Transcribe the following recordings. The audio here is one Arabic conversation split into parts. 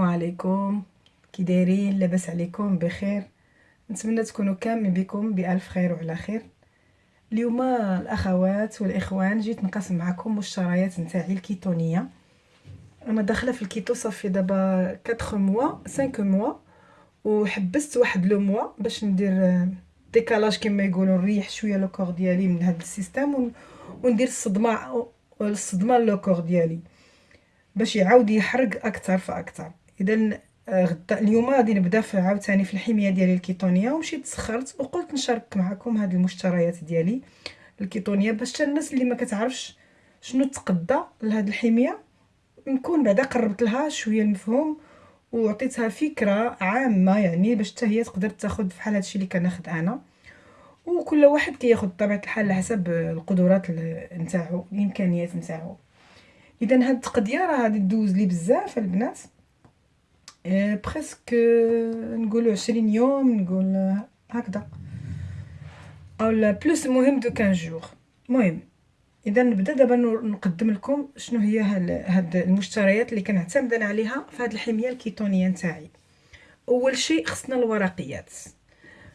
السلام عليكم. كي دايرين لاباس عليكم بخير. نتمنى تكونوا كاملين بكم بألف خير وعلى خير. اليوم الأخوات والإخوان جيت نقسم معكم مشتريات نتاعي الكيتونية. أنا داخلة في ال kéto صافي دابا 4 موا 5 موا وحبست واحد le mois باش ندير décalage كما يقولوا نريح شوية le corps ديالي من هذا ال système وندير الصدمة الصدمة لو كور ديالي باش يعاود يحرق أكثر فأكثر. اذا آه، غدا اليوم غادي نبدأ عاوتاني في الحمية ديالي الكيتونيه ومشيت سخرت وقلت نشارك معكم هاد المشتريات ديالي الكيتونيه باش حتى الناس اللي ما كتعرفش شنو تقدى لهاد الحمية نكون بعدا قربت لها شوية المفهوم وعطيتها فكرة عامة يعني باش حتى هي تقدر تاخذ بحال هادشي اللي كناخذ أنا. وكل واحد كياخذ بطبيعة الحال على حسب القدرات نتاعو الإمكانيات نتاعو. اذا هاد التقضيه راه غادي دوز لي بزاف البنات. presque نقولوا 20 يوم نقول هكذا. au plus المهم de 15 jours. المهم إذا نبدأ دابا نقدم لكم شنو هي هاد المشتريات اللي كنعتمد أنا عليها في هاد الحمية الكيتونية نتاعي. أول شيء خصنا الورقيات.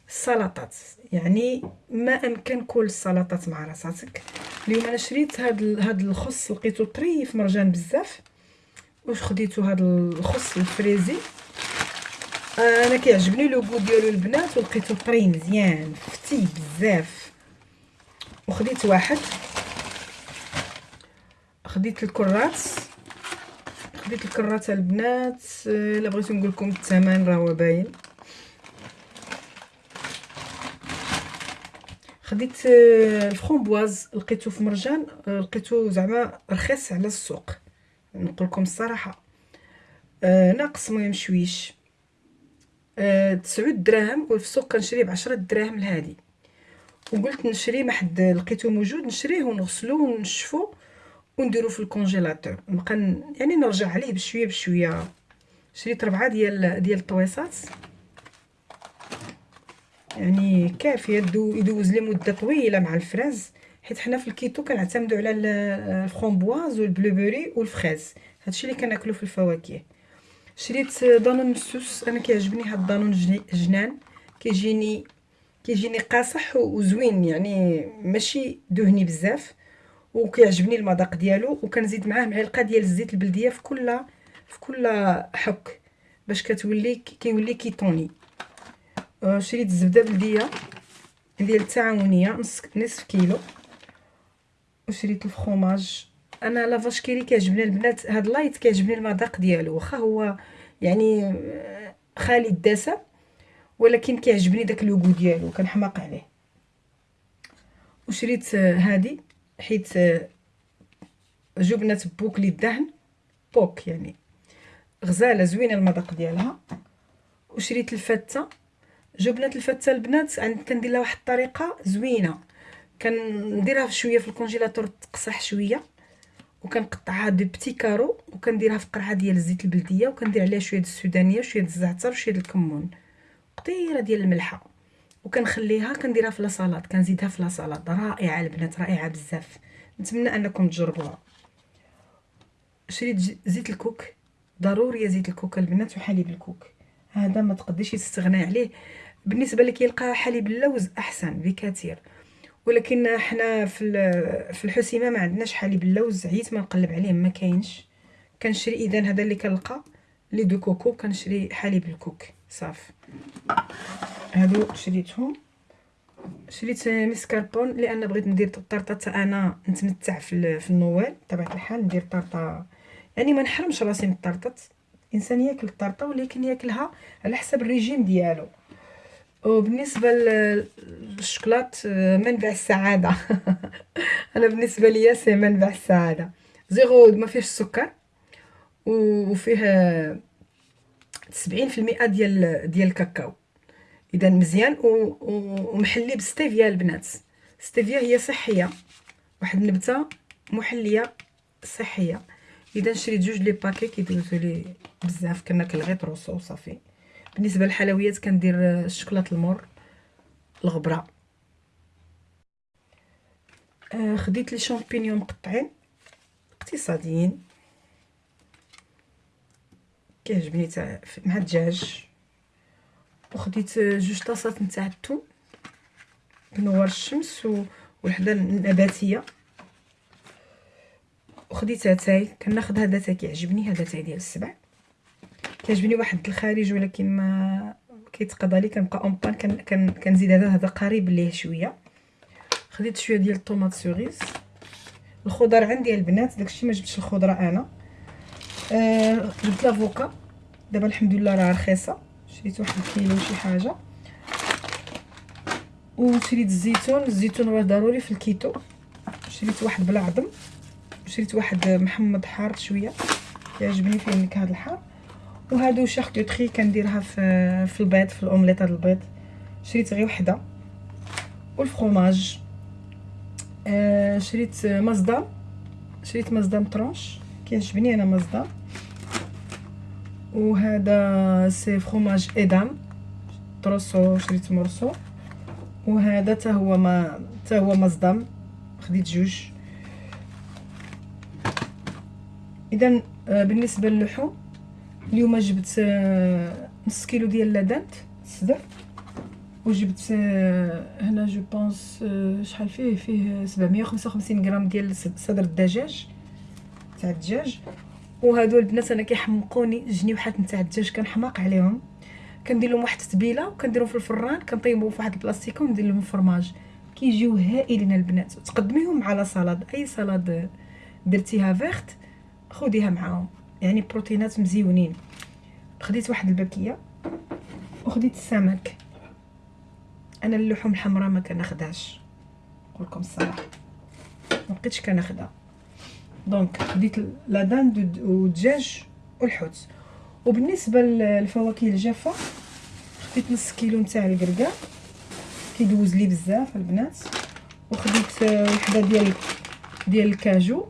السلطات يعني ما أمكن كل السلطات مع راساتك. اليوم أنا شريت هاد هاد الخص لقيتو طري في مرجان بزاف. واش خديتو هاد الخص ال frisée؟ أنا كيعجبني le goût ديالو البنات ولقيتو طري مزيان فتي بزاف. وخديت واحد. خديت الكرات خديت الكرات البنات. الا بغيتو نقول لكم الثمن راه باين. خديت آه، الفرومبواز لقيتو في مرجان آه، لقيتو زعما رخيص على السوق. نقول لكم الصراحة. آه ناقص مهم شويش. آه تسعود دراهم وفي السوق كنشريه بعشرة دراهم لهادي. وقلت نشري ما حد لقيتو موجود نشريه ونغسلو ونشفو ونديرو في ال congélateur. نبقى يعني نرجع عليه بشوية بشوية. شريت ربعة ديال ديال الطويصات. يعني كافيه يدوز لي مدة طويلة مع الفراز. حيت حنا في ال kéto كنعتمدوا على ال framboise وال blueberry وال fraise. هادشي اللي كناكلو في الفواكه. شريت دانون مسوس أنا كيعجبني هاد الدانون جنان. كيجيني كيجيني قاصح وزوين يعني ماشي دهني بزاف. وكيعجبني المذاق ديالو وكنزيد معاه معلقة ديال الزيت البلدية في كل في كل حك باش كتولي كيولي كيطوني. آه، شريت الزبده بلدية ديال التعاونيه نص نصف كيلو. وشريت الفخوماج. أنا La Vache qui rit كيعجبني البنات هاد light كيعجبني المذاق ديالو. واخا هو يعني خالي الدسم ولكن كيعجبني داك le goût ديالو كنحماق عليه. وشريت هادي حيت جبنه Puck للدهن. Puck يعني. غزالة زوينة المذاق ديالها. وشريت الفتة. جبنه الفتة البنات كندير لها واحد الطريقة زوينة. كنديرها شوية في ال congélateur تقصح شوية وكنقطعها de petits carreaux وكنديرها في قرعة ديال الزيت البلدية وكندير عليها شوية د السودانية وشويه د الزعتر وشويه د الكمون. قطيرة ديال الملحة. وكنخليها كنديرها في لاصالاد كنزيدها في لاصالاد رائعة البنات رائعة بزاف. نتمنى أنكم تجربوها. شريت زيت الكوك. ضروري زيت الكوك البنات وحليب الكوك. هذا ما تقدريش تستغنى عليه. بالنسبة لك يلقى حليب اللوز أحسن بكثير. ولكن حنا في في الحسيمة ما عندناش حليب اللوز عييت ما نقلب عليه ما كاينش. كنشري إذا هذا اللي كنلقى lait de coco كنشري حليب الكوك صافي. هادو شريتهم. شريت مسكربون لأن بغيت ندير طرطه أنا نتمتع في في النوال بطبيعة الحال ندير طرطة. يعني ما نحرمش راسي من الطرطات الإنسان ياكل الطرطة ولكن ياكلها على حسب الريجيم ديالو. وبالنسبة للشوكولات منبع السعادة. أنا بالنسبة ليا c'est منبع السعادة. zéro ما فيهش السكر وفيه 70% ديال ديال الكاكاو. إذا مزيان ومحلي بستيفيا البنات. ستيفيا هي صحية. واحد النبتة محلية صحية. إذا شريت جوج les paquets كيدوزو لي بزاف كناكل غير طروسو وصافي بالنسبة للحلويات كندير الشكلاط المر الغبرة. آه خديت les champignons مقطعين اقتصاديين. كيعجبني تاع مع الدجاج. وخديت جوج طاسات نتاع التون بنوار الشمس والحدا النباتيه وخديت اتاي كناخذ هذا اتاي كيعجبني هذا اتاي ديال السبع. كيعجبني واحد الخارج ولكن ما كيتقضى لي كنبقى en panne كنزيد هذا هذا قريب ليه شوية. خديت شوية ديال ال tomates cerises. الخضر عندي البنات داكشي ما جبتش الخضرة أنا. آه جبت l'avocat دابا الحمد لله راه رخيصة. شريت واحد الكيلو شي حاجة. وشريت الزيتون. الزيتون راه ضروري في الكيتو. شريت واحد بلا عظم. شريت واحد محمض حار شوية. يعجبني فيه النكهه الحار. وهادو charcuterie كنديرها في في البيض في الاومليط هاد البيض. شريت غير وحدة. والفرomاج آه شريت مصدام شريت مصدام طرونش كيعجبني أنا مصدام وهذا سي فرomاج إدام. تروسو شريت مرسو وهذا حتى هو ما حتى هو مصدام خديت جوج. اذا آه، بالنسبة للحوم اليوم جبت آه، نص كيلو ديال la dinde الصدر وجبت آه، هنا je pense شحال فيه؟ فيه 755 غرام ديال صدر الدجاج تاع الدجاج. وهادو البنات أنا كيحمقوني جنيوحات نتاع الدجاج كنحماق عليهم. كندير لهم واحد التتبيلة وكنديرهم في الفران كنطيبهم في واحد البلاستيكة وندير لهم فرماج. كيجيو هائلين البنات. تقدميهم على سلطه أي سلطه درتيها verte خديها معاهم. يعني بروتينات مزيونين. خديت واحد الباكية وخديت السمك. أنا اللحوم الحمراء ما كناخدهاش. نقول لكم الصراحة. ما بقيتش كناخدها. donc خديت la dinde والدجاج والحوت. وبالنسبة للفواكه الجافة خديت نص كيلو نتاع الكركاع كيدوز لي بزاف البنات. وخديت وحدة ديال ديال الكاجو.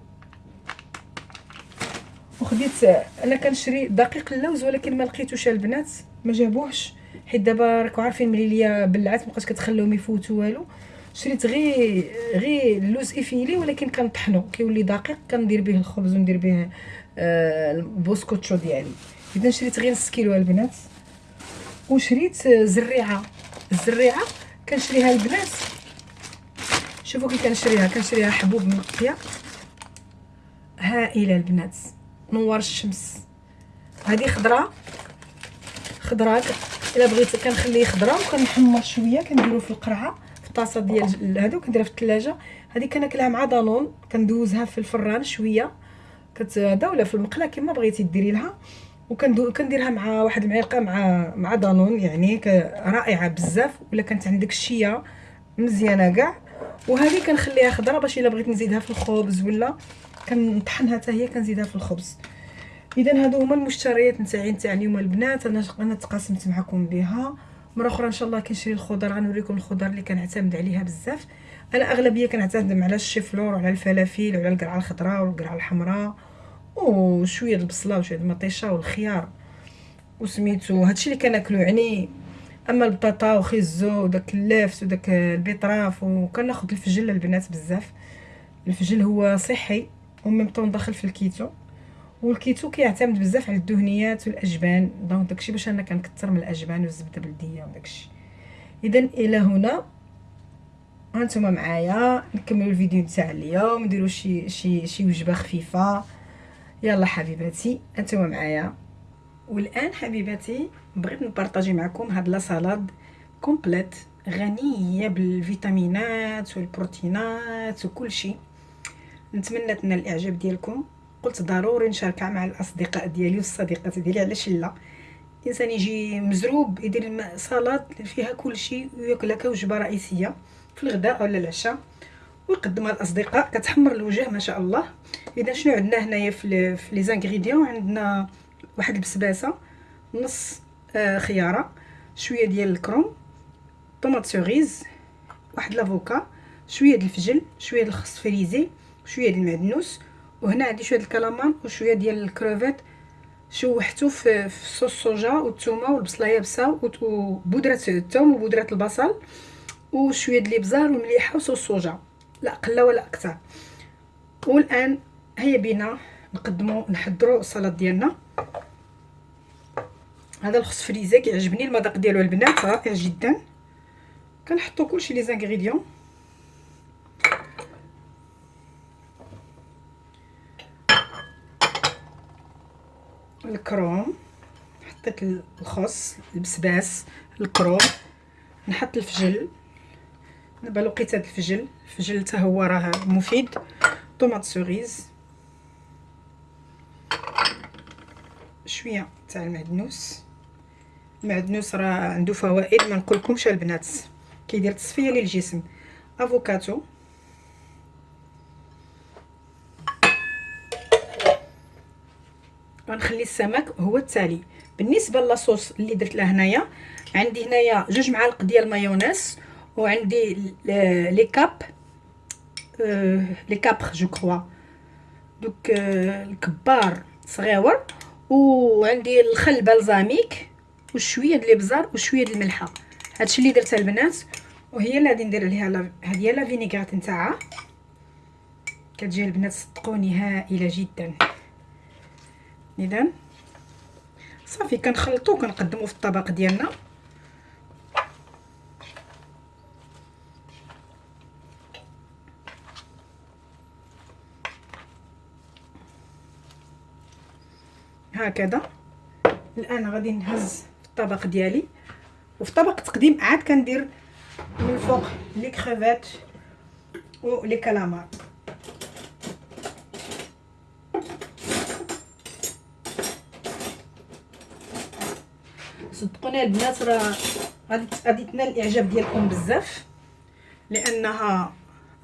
وخديت أنا كنشري دقيق اللوز ولكن ما لقيتوش البنات ما جابوهش. حيت دابا راكم عارفين مليلية بلعات مابقاش كتخليهم يفوتوا والو. شريت غير غير اللوز effilé ولكن كنطحنو. كيولي دقيق كندير به الخبز وندير به آه البوسكوتشو ديالي. إذا شريت غير نص كيلو البنات. وشريت زريعة. الزريعة كنشريها البنات شوفوا كي كنشريها. كنشريها حبوب منقيه هائلة البنات. نور الشمس. هذه خضرة. خضرة إلا بغيت كنخليه خضره وكنحمر شوية كنديرو في القرعة في الطاسة ديال هادو كنديرها في الثلاجه هذه كناكلها مع دانون كندوزها في الفران شوية. كتهدا ولا في المقله كما بغيتي ديري لها. وكنديرها مع واحد المعلقة مع مع دانون يعني رائعة بزاف. ولا كانت عندك الشيه مزيانة كاع. وهذه كنخليها خضرة باش إلا بغيت نزيدها في الخبز ولا كنطحنها حتى هي كنزيدها في الخبز. إذا هادو هما المشتريات نتاعي نتاع اليوم البنات. أنا أنا تقاسمت معكم بها. مرة أخرى إن شاء الله كنشري الخضر غنوريكم الخضر اللي كنعتمد عليها بزاف. أنا أغلبية كنعتمد على الشيفلور وعلى الفلافل وعلى القرعة الخضراء والقرعة الحمراء وشوية البصلة وشوية المطيشة والخيار. وسميتو هادشي اللي كناكلو يعني أما البطاطا وخيزو وداك اللفت وداك ال betterave وكناخذ الفجل البنات بزاف. الفجل هو صحي. و même temps داخل في الكيتو. والكيتو كيعتمد بزاف على الدهنيات والأجبان. donc داكشي باش أنا كنكثر من الأجبان والزبده بلديه وداكشي. اذا إلى هنا. هانتوما معايا. نكملوا الفيديو تاع اليوم. نديروا شي شي شي وجبة خفيفة. يلا حبيباتي. أنتم معايا. والآن حبيباتي بغيت نبارطاجي معكم هاد la complète غنية بالفيتامينات والبروتينات وكل شيء نتمنى تنال الإعجاب ديالكم. قلت ضروري نشاركها مع الأصدقاء ديالي والصديقات ديالي علاش لا؟ الإنسان يجي مزروب يدير salade فيها كل شيء وياكلها كوجبه رئيسية في الغداء ولا العشاء. ويقدمها للاصدقاء كتحمر الوجه ما شاء الله. إذا شنو عندنا هنايا في في les ingrédients عندنا واحد البسباسة نص آه خيارة شوية ديال الكروم tomates cerises واحد l'avocat شوية ديال الفجل شوية ديال الخس frisée. شوية ديال المعدنوس وهنا عندي شوية الكلامان وشوية ديال الكروفيت شوحته في, sauce soja والثومه والبصله يابسه وبودرة الثوم وبودرة البصل وشوية ديال الإبزار والمليحة وصوص صوجا لا قلة ولا أكثر. والآن هيا بينا نقدموا نحضروا السلطه ديالنا. هذا الخص فريزه كيعجبني المذاق ديالو البنات رائع جدا. كنحطو كلشي لي زانغريديون. الكروم حطيت الخس البسباس الكروم نحط الفجل دابا لقيت هذا الفجل الفجل حتى هو راه مفيد tomates cerises شوية تاع المعدنوس المعدنوس راه عنده فوائد ما نقولكمش البنات. كيدير تصفية للجسم. أفوكاتو. غنخلي السمك هو التالي. بالنسبة la sauce اللي درت له هنايا عندي هنايا جوج معالق ديال مايونيز وعندي les câpres les câpres je crois. دوك الكبار صغيور. وعندي الخل balsamique وشوية ديال الابزار وشوية ديال الملحة. هادشي اللي درتها البنات وهي اللي غادي ندير عليها هذه هي la vinaigrette نتاعها. كتجي البنات صدقوني هائلة جدا. اذا صافي كنخلطو كنقدمو في الطبق ديالنا. هكذا. الآن غادي نهز في الطبق ديالي. وفي طبق التقديم عاد كندير من الفوق لي كريفات و لي صدقوني البنات راه غادي غادي تنال الإعجاب ديالكم بزاف لأنها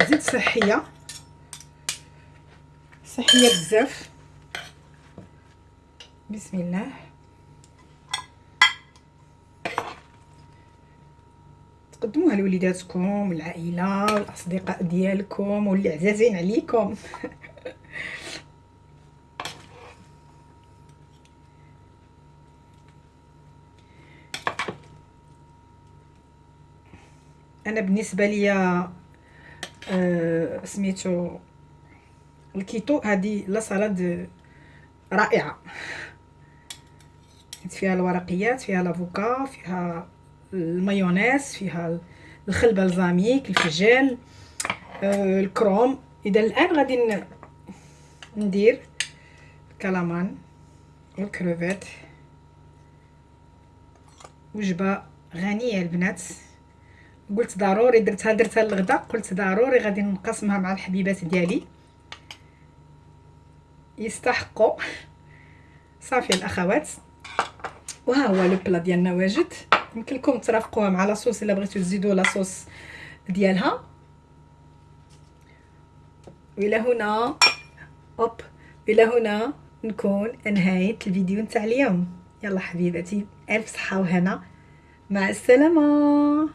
زيت صحية صحية بزاف. بسم الله. تقدموها لوليداتكم والعائله والاصدقاء ديالكم واللي عزازين عليكم. أنا بالنسبة ليا آه سميتو الكيتو هذه لا سالاد رائعة. فيها الورقيات فيها l'avocat فيها المايونيز فيها الخل balsamique الفجل آه الكروم. إذا الآن غادي ندير الكلامان والكروفيت. وجبة غنية البنات. قلت ضروري درتها درتها للغدا قلت ضروري غادي نقسمها مع الحبيبات ديالي. يستحقوا. صافي الأخوات. وها هو لو بلا ديالنا واجد. يمكن لكم ترافقوها مع لاصوص إلا بغيتو تزيدوا لاصوص ديالها. وإلى هنا أوب. إلى هنا نكون انهيت الفيديو نتاع اليوم. يلا حبيباتي ألف صحة وهنا. مع السلامة.